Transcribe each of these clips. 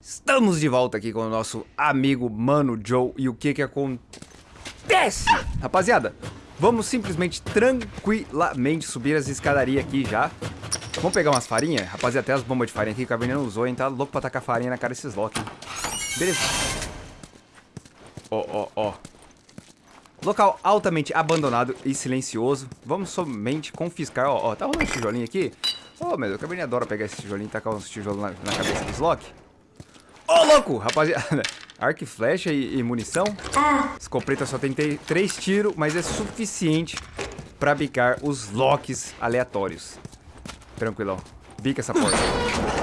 Estamos de volta aqui com o nosso amigo Mano Joe e o que que acontece? Rapaziada, vamos simplesmente tranquilamente subir as escadarias aqui já. Vamos pegar umas farinhas? Rapaziada, até as bombas de farinha aqui que o Caverninha usou, hein? Tá louco pra tacar farinha na cara desses Loki. Beleza. Ó, ó, ó. Local altamente abandonado e silencioso. Vamos somente confiscar. Ó, ó, tá rolando um tijolinho aqui. Ô, oh, meu, o Caverninha adora pegar esse tijolinho e tacar uns tijolos na, na cabeça dos Loki. Ô, oh, louco! Rapaziada, arco e flecha e, e munição. Escopeta só tem três tiros, mas é suficiente pra bicar os locks aleatórios. Tranquilão. Bica essa porta.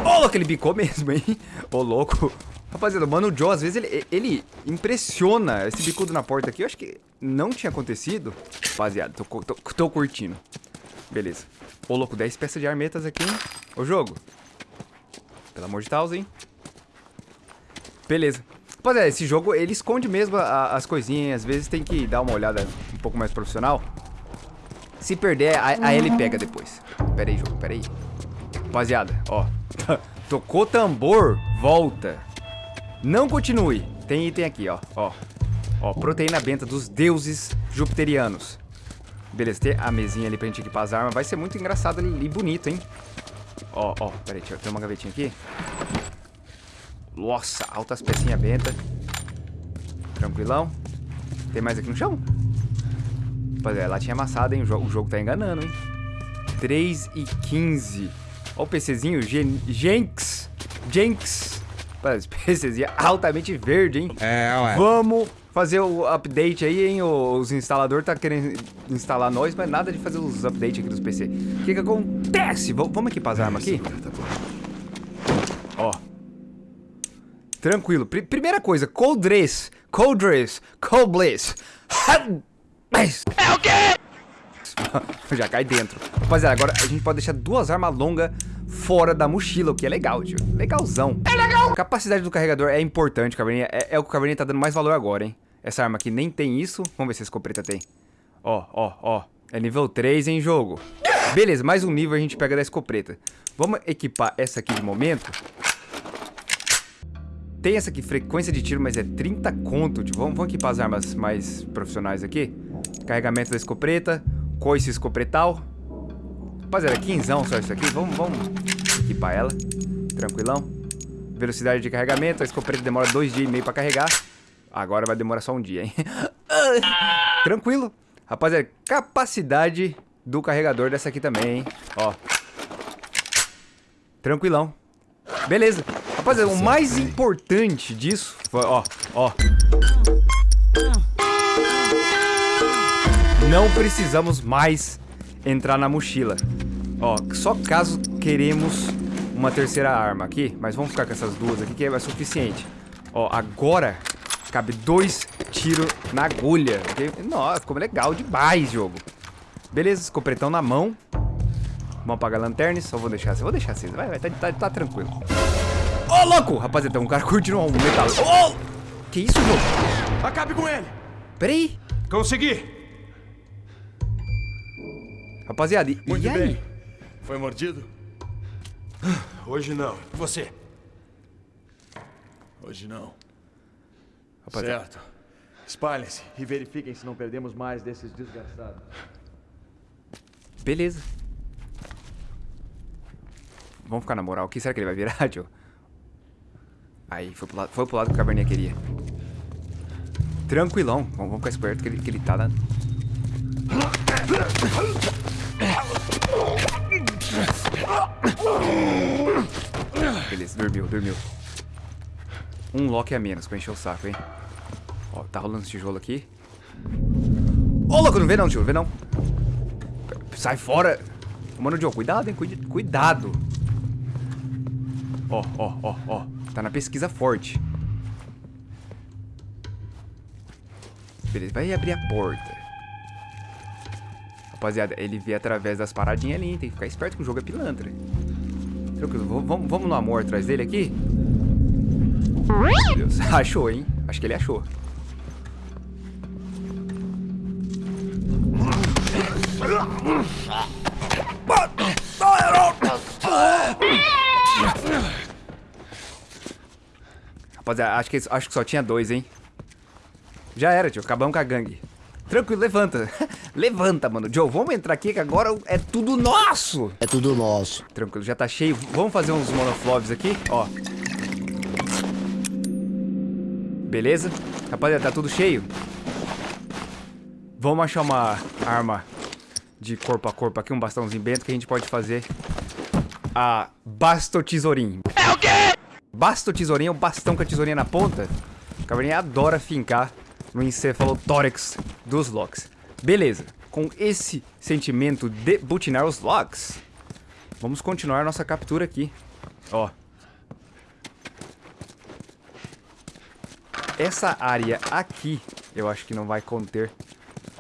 Ô, oh, louco, ele bicou mesmo, hein? Ô, oh, louco. Rapaziada, o Mano Joe, às vezes, ele, ele impressiona esse bicudo na porta aqui. Eu acho que não tinha acontecido. Rapaziada, tô, tô, tô curtindo. Beleza. Ô, louco, 10 peças de armetas aqui, hein? Ô, jogo. Pelo amor de Deus, hein? Beleza. Rapaziada, esse jogo, ele esconde mesmo a, as coisinhas. Às vezes tem que dar uma olhada um pouco mais profissional. Se perder, a, a ele pega depois. Pera aí, jogo, pera aí. Rapaziada, ó. Tocou tambor, volta. Não continue. Tem item aqui, ó. Ó, ó proteína benta dos deuses jupiterianos. Beleza, tem a mesinha ali pra gente equipar as armas. Vai ser muito engraçado e bonito, hein? Ó, ó, pera aí, eu ter uma gavetinha aqui. Nossa, altas pecinhas benta. Tranquilão. Tem mais aqui no chão? Rapaziada, lá tinha amassado, hein? O jogo, o jogo tá enganando, hein? 3 e 15. Ó o PCzinho, Gen Jenks. Jenks. Esse PCzinho altamente verde, hein? É, ué. Vamos fazer o update aí, hein? Os instaladores tá querendo instalar nós, mas nada de fazer os updates aqui dos PC. O que que acontece? V vamos equipar as armas aqui? Tranquilo. Pr primeira coisa, cold dress, cold dress, cold bliss. É o quê? Já cai dentro. Rapaziada, agora a gente pode deixar duas armas longas fora da mochila, o que é legal, tio. Legalzão. É legal! A capacidade do carregador é importante, Caverninha. É, é o que o Caverninha tá dando mais valor agora, hein. Essa arma aqui nem tem isso. Vamos ver se essa escopeta tem. Ó, ó, ó. É nível 3 em jogo. Beleza, mais um nível a gente pega da escopeta. Vamos equipar essa aqui de momento. Tem essa aqui, frequência de tiro, mas é 30 conto. Tipo, vamos, vamos equipar as armas mais profissionais aqui. Carregamento da escopeta. Coice escopretal. Rapaziada, 15 só isso aqui. Vamos, vamos equipar ela. Tranquilão. Velocidade de carregamento. A escopeta demora dois dias e meio pra carregar. Agora vai demorar só um dia, hein? Tranquilo. Rapaziada, capacidade do carregador dessa aqui também, hein? Ó. Tranquilão. Beleza. Rapaziada, o mais importante disso foi, ó, ó. Não precisamos mais entrar na mochila. Ó, só caso queremos uma terceira arma aqui, mas vamos ficar com essas duas aqui que é suficiente. Ó, agora cabe dois tiros na agulha. Nossa, ficou legal demais jogo. Beleza, escopretão na mão. Vamos apagar a lanterna, só vou deixar assim. Vou deixar assim, vai, vai, tá, tá, tá tranquilo. Ô, oh, louco! Rapaziada, um cara curtindo um metal. Oh! Que isso, jogo? Acabe com ele! Peraí. Consegui! Rapaziada, e, Muito e aí? Bem. Foi mordido? Hoje não. E você? Hoje não. Rapaziada. Certo. Espalhem-se e verifiquem se não perdemos mais desses desgraçados. Beleza. Vamos ficar na moral. O que será que ele vai virar, tio? Aí, foi pro lado, foi pro lado que o Caverninha queria. Tranquilão. Vamos, vamos ficar esperto que ele, que ele tá na... Beleza, dormiu, dormiu. Um lock a menos pra encher o saco, hein? Ó, tá rolando esse tijolo aqui. Ô, louco, não vê não, tio, não vê não. Sai fora. Mano, Joe, cuidado, hein, cuidado. Ó, ó, ó, ó. Tá na pesquisa forte. Beleza, vai abrir a porta. Rapaziada, ele vê através das paradinhas ali, hein? Tem que ficar esperto que o jogo é pilantra. Tranquilo, vamos, vamos no amor atrás dele aqui? Meu Deus, achou, hein? Acho que ele achou. Rapaziada, acho que, acho que só tinha dois, hein? Já era, tio. Acabamos com a gangue. Tranquilo, levanta. levanta, mano. Joe, vamos entrar aqui que agora é tudo nosso. É tudo nosso. Tranquilo, já tá cheio. Vamos fazer uns monofloves aqui, ó. Beleza? Rapaziada, tá tudo cheio. Vamos achar uma arma de corpo a corpo aqui, um bastãozinho bento que a gente pode fazer a basto tesourinho. É o quê? Basto tesourinho é o bastão com a tesourinha na ponta. O caverninha adora fincar no encefalotórax dos locks. Beleza, com esse sentimento de butinar os locks, vamos continuar nossa captura aqui. Ó. Essa área aqui, eu acho que não vai conter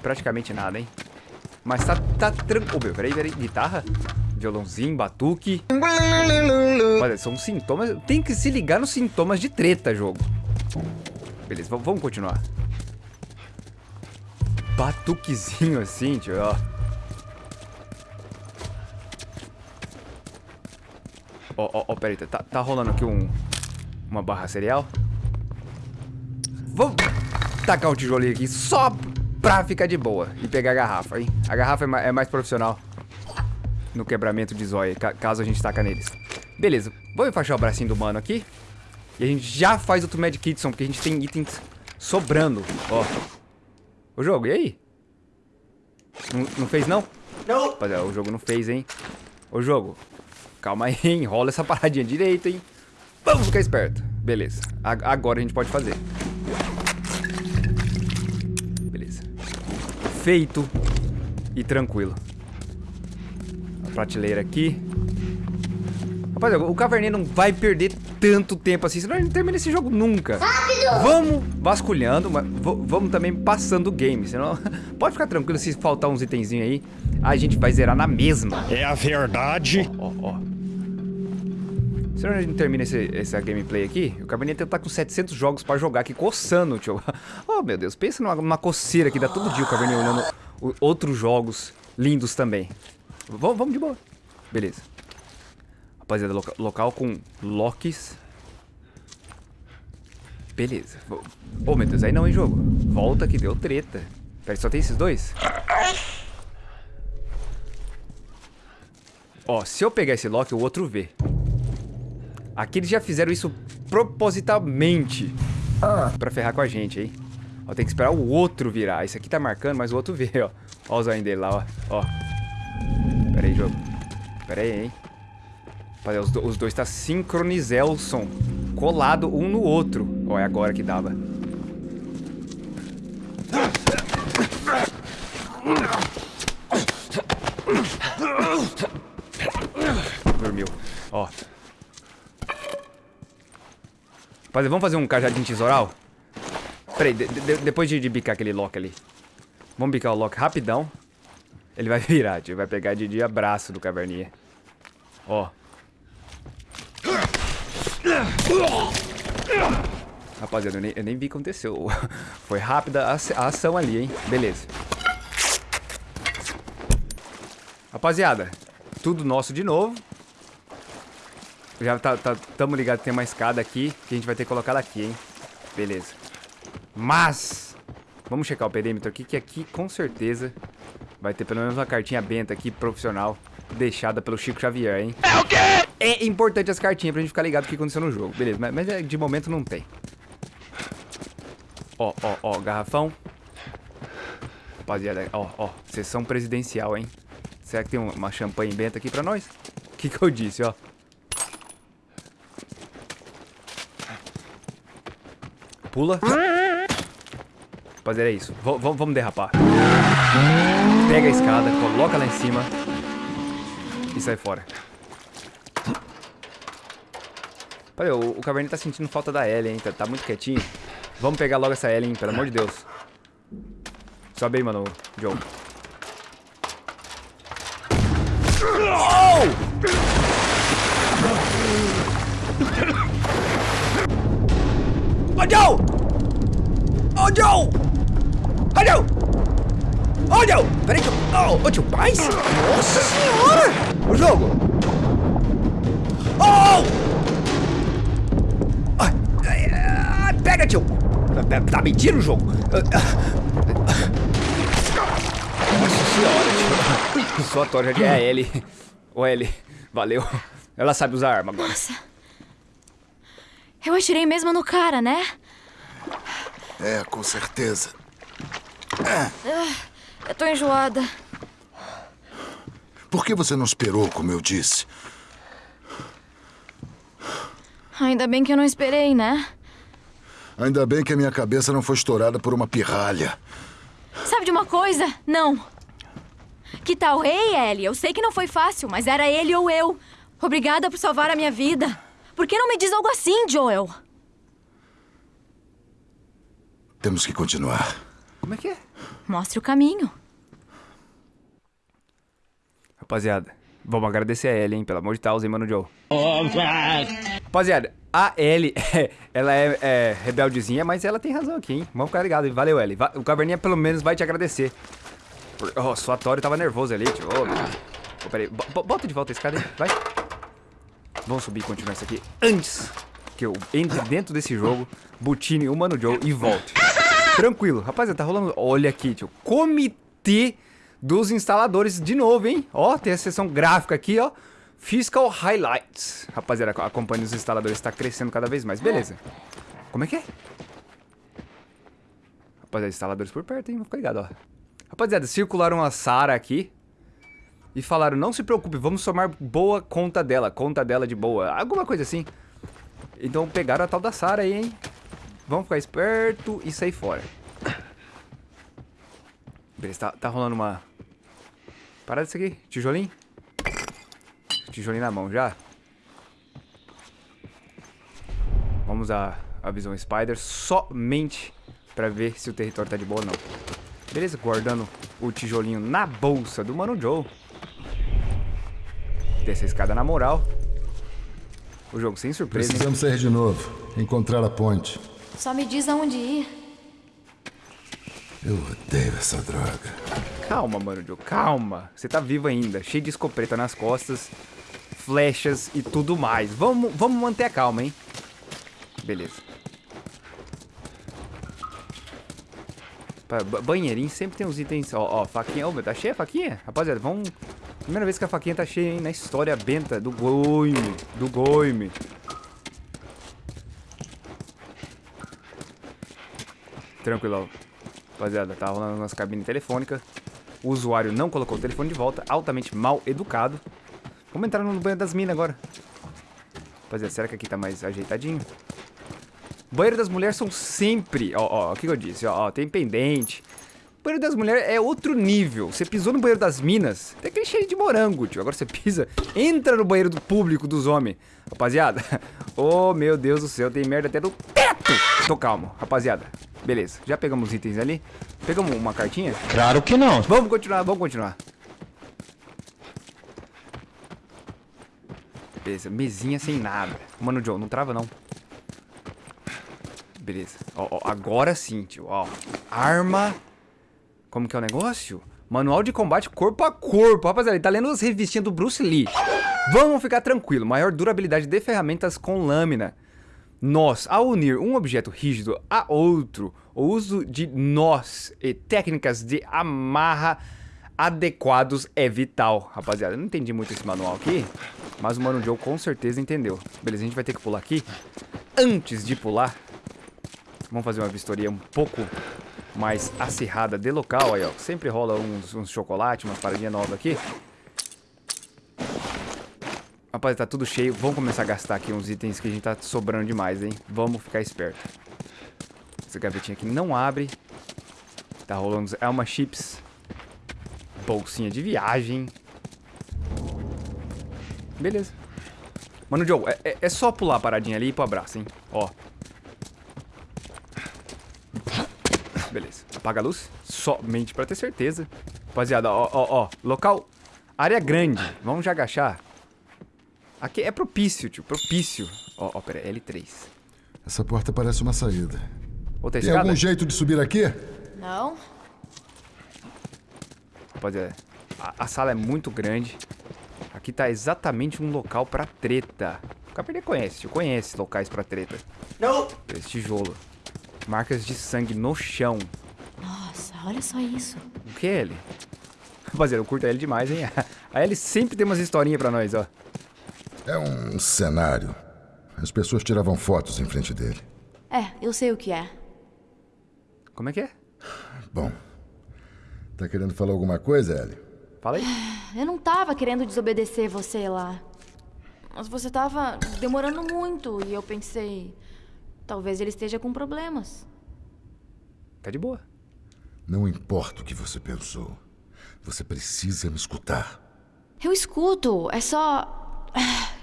praticamente nada, hein? Mas tá, tá tranquilo. Oh, peraí, peraí. Guitarra? Violãozinho, batuque. Olha, são sintomas. Tem que se ligar nos sintomas de treta, jogo. Beleza, vamos continuar. Batuquezinho assim, tio, ó. Ó, ó, ó, peraí, tá, tá rolando aqui um... Uma barra cereal? Vamos tacar o tijolinho aqui só pra ficar de boa e pegar a garrafa, hein? A garrafa é é mais profissional no quebramento de zóia, caso a gente taca neles. Beleza, vou enfaixar o bracinho do mano aqui. E a gente já faz outro Mad Kitson, porque a gente tem itens sobrando, ó. O jogo, e aí? Não, não fez, não? Não. Rapaziada, o jogo não fez, hein? O jogo, calma aí, enrola essa paradinha direito, hein? Vamos ficar esperto. Beleza, agora a gente pode fazer. feito e tranquilo. Prateleira aqui. Rapaziada, o Caverninha não vai perder tanto tempo assim, senão ele não termina esse jogo nunca. Rápido! Vamos vasculhando, mas vamos também passando o game, senão... Pode ficar tranquilo se faltar uns itenzinhos aí, a gente vai zerar na mesma. É a verdade. Ó, ó, ó. Se a gente termina esse, essa gameplay aqui, o Cabernet tá com 700 jogos pra jogar aqui, coçando, tio. Oh, meu Deus, pensa numa, numa coceira que dá todo dia o Cabernet olhando o, outros jogos lindos também. Vamos, vamos de boa. Beleza. Rapaziada, loca, local com locks. Beleza. Oh, meu Deus, aí não, hein, jogo? Volta que deu treta. Pera, só tem esses dois? Ó, se eu pegar esse lock, o outro vê. Aqui eles já fizeram isso propositalmente ah. pra ferrar com a gente, hein? Ó, tem que esperar o outro virar. Esse aqui tá marcando, mas o outro vê, ó. Ó o zóio dele lá, ó. ó. Pera aí, jogo. Pera aí, hein? Olha, os, do, os dois tá sincronizelson. Colado um no outro. Ó, é agora que dava. Dormiu. Ó. Rapaziada, vamos fazer um cajadinho tesoural? Peraí, de, de, depois de, de, bicar aquele lock ali. Vamos bicar o lock rapidão. Ele vai virar, tio. Vai pegar de, de abraço do caverninha. Ó. Rapaziada, eu nem, eu nem vi o que aconteceu. Foi rápida a, ação ali, hein? Beleza. Rapaziada, tudo nosso de novo. Já tá, tá, tamo ligado tem uma escada aqui que a gente vai ter que colocar ela aqui, hein? Beleza. Mas, vamos checar o perímetro aqui, que aqui com certeza vai ter pelo menos uma cartinha benta aqui, profissional, deixada pelo Chico Xavier, hein? É o quê? É importante as cartinhas pra gente ficar ligado o que aconteceu no jogo. Beleza, mas, mas é, de momento não tem. Ó, ó, ó, garrafão. Rapaziada, ó, ó, sessão presidencial, hein? Será que tem uma champanhe benta aqui pra nós? O que que eu disse, ó? Pula. Rapaziada, é isso. V vamos derrapar. Pega a escada, coloca lá em cima. E sai fora. Olha, o, o Caverninha tá sentindo falta da Ellie, hein? Tá, tá, muito quietinho. Vamos pegar logo essa Ellie, hein? Pelo amor de Deus. Sobe aí, mano, Joe. Oh! Oh, Joe! Oh, Joe! Oh, Joe! Peraí que eu... Oh, tio, paz? Nossa senhora! O jogo! Oh! tio. Tá, tá mentindo o jogo? Nossa senhora, tio. Só a Tora já é a Ellie. Ô, Ellie, valeu. Ela sabe usar arma agora. Nossa. Eu atirei mesmo no cara, né? É, com certeza. Eu tô enjoada. Por que você não esperou, como eu disse? Ainda bem que eu não esperei, né? Ainda bem que a minha cabeça não foi estourada por uma pirralha. Sabe de uma coisa? Não. Que tal? Ei, Ellie, eu sei que não foi fácil, mas era ele ou eu. Obrigada por salvar a minha vida. Por que não me diz algo assim, Joel? Temos que continuar. Como é que é? Mostre o caminho. Rapaziada, vamos agradecer a Ellie, hein? Pelo amor de Deus, hein, Mano Joe? Rapaziada, a Ellie, ela é, é rebeldezinha, mas ela tem razão aqui, hein? Vamos ficar ligados. Valeu, Ellie. O Caverninha pelo menos vai te agradecer. Oh, o Suatório tava nervoso ali, tio. Ô, meu. Ô, peraí, bo- bo- bota de volta a escada aí, vai. Vamos subir e continuar isso aqui antes que eu entre dentro desse jogo, butine o Mano Joe e volte. Tranquilo. Rapaziada, tá rolando... Olha aqui, tio. Comitê dos instaladores de novo, hein? Ó, tem a seção gráfica aqui, ó. Fiscal Highlights. Rapaziada, a companhia dos instaladores está crescendo cada vez mais. Beleza. Como é que é? Rapaziada, instaladores por perto, hein? Vou ficar ligado, ó. Rapaziada, circularam a Sara aqui. E falaram, não se preocupe, vamos tomar boa conta dela. Conta dela de boa. Alguma coisa assim. Então pegaram a tal da Sara aí, hein? Vamos ficar esperto e sair fora. Beleza, tá, tá rolando uma... Parada isso aqui, tijolinho. Tijolinho na mão já. Vamos usar a visão Spider somente pra ver se o território tá de boa ou não. Beleza, guardando o tijolinho na bolsa do Mano Joe. Descer a escada na moral. O jogo sem surpresa, hein? Precisamos sair de novo. Encontrar a ponte. Só me diz aonde ir. Eu odeio essa droga. Calma, mano, Joe, calma. Você tá vivo ainda, cheio de escopeta nas costas, flechas e tudo mais. Vamos, vamos manter a calma, hein? Beleza. Banheirinho sempre tem uns itens. Ó, ó, faquinha. Ô, meu, tá cheia a faquinha? Rapaziada, vamos. Primeira vez que a faquinha tá cheia, hein? Na história benta do Goime. Do Goime. Tranquilo. Rapaziada, tá rolando nossa cabine telefônica. O usuário não colocou o telefone de volta, altamente mal educado. Vamos entrar no banheiro das minas agora. Rapaziada, será que aqui tá mais ajeitadinho? Banheiro das mulheres são sempre... Ó, ó, o que eu disse? Ó, ó, tem pendente. Banheiro das mulheres é outro nível. Você pisou no banheiro das minas, tem aquele cheiro de morango, tio. Agora você pisa, entra no banheiro do público dos homens. Rapaziada, oh meu Deus do céu, tem merda até no teto. Tô calmo, rapaziada. Beleza, já pegamos os itens ali. Pegamos uma cartinha? Claro que não. Vamos continuar, vamos continuar. Beleza, mesinha sem nada. Mano, Joe, não trava não. Beleza. Ó, ó, agora sim, tio. Ó, arma. Como que é o negócio? Manual de combate corpo a corpo. Rapaziada, ele tá lendo as revistinhas do Bruce Lee. Vamos ficar tranquilo. Maior durabilidade de ferramentas com lâmina. Nós, ao unir um objeto rígido a outro, o uso de nós e técnicas de amarra adequados é vital. Rapaziada, eu não entendi muito esse manual aqui, mas o Mano Joe com certeza entendeu. Beleza, a gente vai ter que pular aqui. Antes de pular, vamos fazer uma vistoria um pouco mais acirrada de local. Aí, ó, sempre rola uns, uns chocolates, umas paradinhas novas aqui. Rapaz, tá tudo cheio. Vamos começar a gastar aqui uns itens que a gente tá sobrando demais, hein? Vamos ficar esperto. Essa gavetinha aqui não abre. Tá rolando uns Elma Chips. Bolsinha de viagem. Beleza. Mano, Joe, é, é- é só pular a paradinha ali e ir pro abraço, hein? Ó. Beleza. Apaga a luz. Somente pra ter certeza. Rapaziada, ó, ó, ó. Local. Área grande. Vamos já agachar. Aqui é propício, tio. Propício. Ó, ó, pera. L3. Essa porta parece uma saída. Outra Tem escada? algum jeito de subir aqui? Não? Rapaziada, a, a sala é muito grande. Aqui tá exatamente um local pra treta. O conhece, tio. Conhece locais pra treta. Não! Esse tijolo. Marcas de sangue no chão. Nossa, olha só isso. O que é ele? Rapaziada, eu curto a Ellie demais, hein? A Ellie sempre tem umas historinhas pra nós, ó. É um cenário. As pessoas tiravam fotos em frente dele. É, eu sei o que é. Como é que é? Bom, tá querendo falar alguma coisa, Ellie? Fala aí. Eu não tava querendo desobedecer você lá. Mas você tava demorando muito e eu pensei. Talvez ele esteja com problemas. Tá de boa. Não importa o que você pensou. Você precisa me escutar. Eu escuto, é só.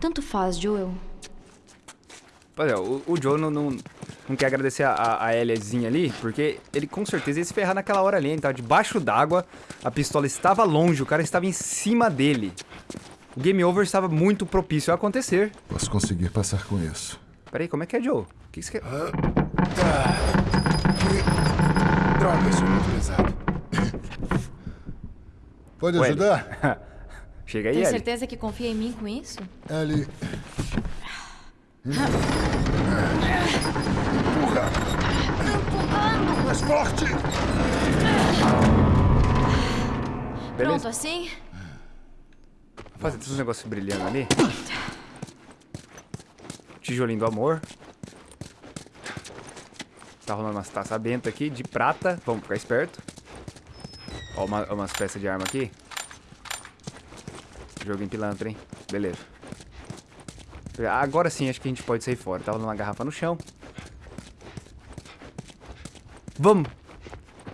Tanto faz, Joel. Pois é, o, o Joe não, não, não quer agradecer a, a ali, porque ele com certeza ia se ferrar naquela hora ali. Ele tava debaixo d'água, a pistola estava longe, o cara estava em cima dele. O game over estava muito propício a acontecer. Posso conseguir passar com isso. Peraí, como é que é, Joe? O que você quer? Droga, isso é muito pesado. Pode ajudar? Chega aí, Tem Ellie. certeza que confia em mim com isso? Ellie. Empurra! Mais forte! Beleza? Pronto, assim? Fazer todos os negócios brilhando ali. Tijolinho do amor. Tá rolando umas taças bentas aqui de prata. Vamos ficar esperto. Ó, uma- umas peças de arma aqui. Joguinho pilantra, hein? Beleza. Agora sim, acho que a gente pode sair fora. Tá rolando uma garrafa no chão. Vamos!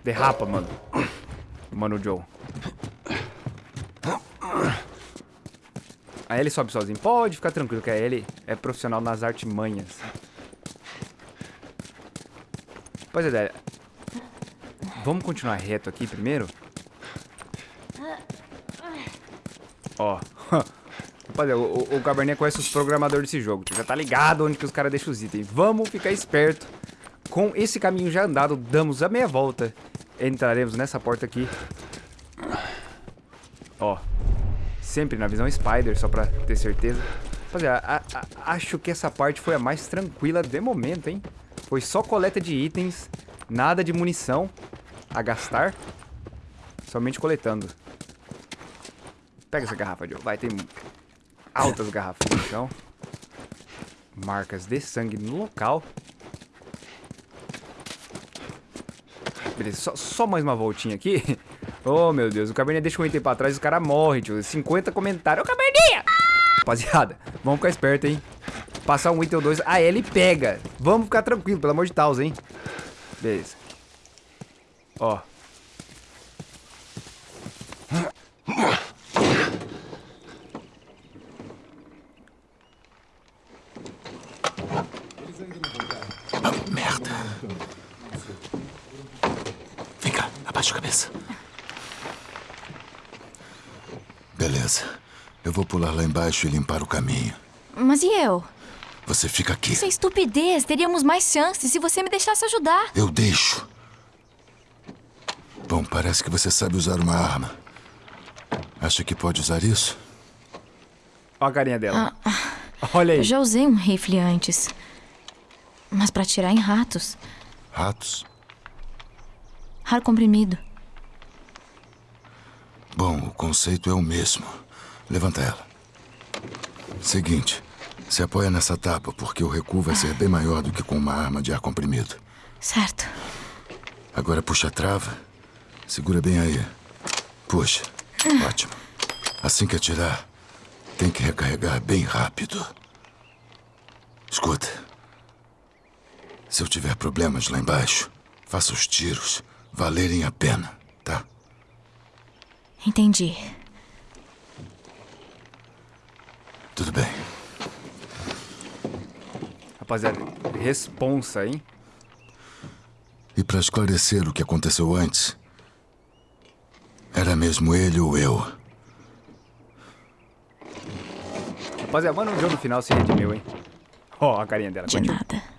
Derrapa, mano. Mano Joe. A Ellie sobe sozinho. Pode ficar tranquilo que a Ellie é profissional nas artimanhas. Pois é, Vamos continuar reto aqui primeiro? Ó. Rapaziada, o, o, Cabernet conhece os programadores desse jogo. Já tá ligado onde que os caras deixam os itens. Vamos ficar esperto. Com esse caminho já andado, damos a meia volta. Entraremos nessa porta aqui. Ó. Sempre na visão Spider, só pra ter certeza. Rapaziada, a- acho que essa parte foi a mais tranquila de momento, hein? Foi só coleta de itens, nada de munição a gastar. Somente coletando. Pega essa garrafa, Joe. Vai, tem altas garrafas no chão. Marcas de sangue no local. Beleza, só, só mais uma voltinha aqui. Oh, meu Deus, o Cabernet deixa um item pra trás e o cara morre, tio. 50 comentários. Ô, Cabernet! Rapaziada, vamos ficar esperto, hein? Passar um item ou dois, a Ellie pega. Vamos ficar tranquilo, pelo amor de Deus, hein? Beleza. Ó. abaixa a cabeça. Beleza. Eu vou pular lá embaixo e limpar o caminho. Mas e eu? Você fica aqui. Isso é estupidez. Teríamos mais chances se você me deixasse ajudar. Eu deixo. Bom, parece que você sabe usar uma arma. Acha que pode usar isso? Ó a carinha dela. Olha aí. Eu já usei um rifle antes. Mas pra atirar em ratos. Ratos? Ar comprimido. Bom, o conceito é o mesmo. Levanta ela. Seguinte, se apoia nessa tapa porque o recuo vai ser bem maior do que com uma arma de ar comprimido. Certo. Agora puxa a trava. Segura bem aí. Puxa. Ótimo. Assim que atirar, tem que recarregar bem rápido. Escuta. Se eu tiver problemas lá embaixo, faça os tiros valerem a pena, tá? Entendi. Tudo bem. Rapaziada, responsa, hein? E para esclarecer o que aconteceu antes, era mesmo ele ou eu. Rapaziada, mano, o jogo no final se redimiu, hein? Ó, a carinha dela. De continua. nada.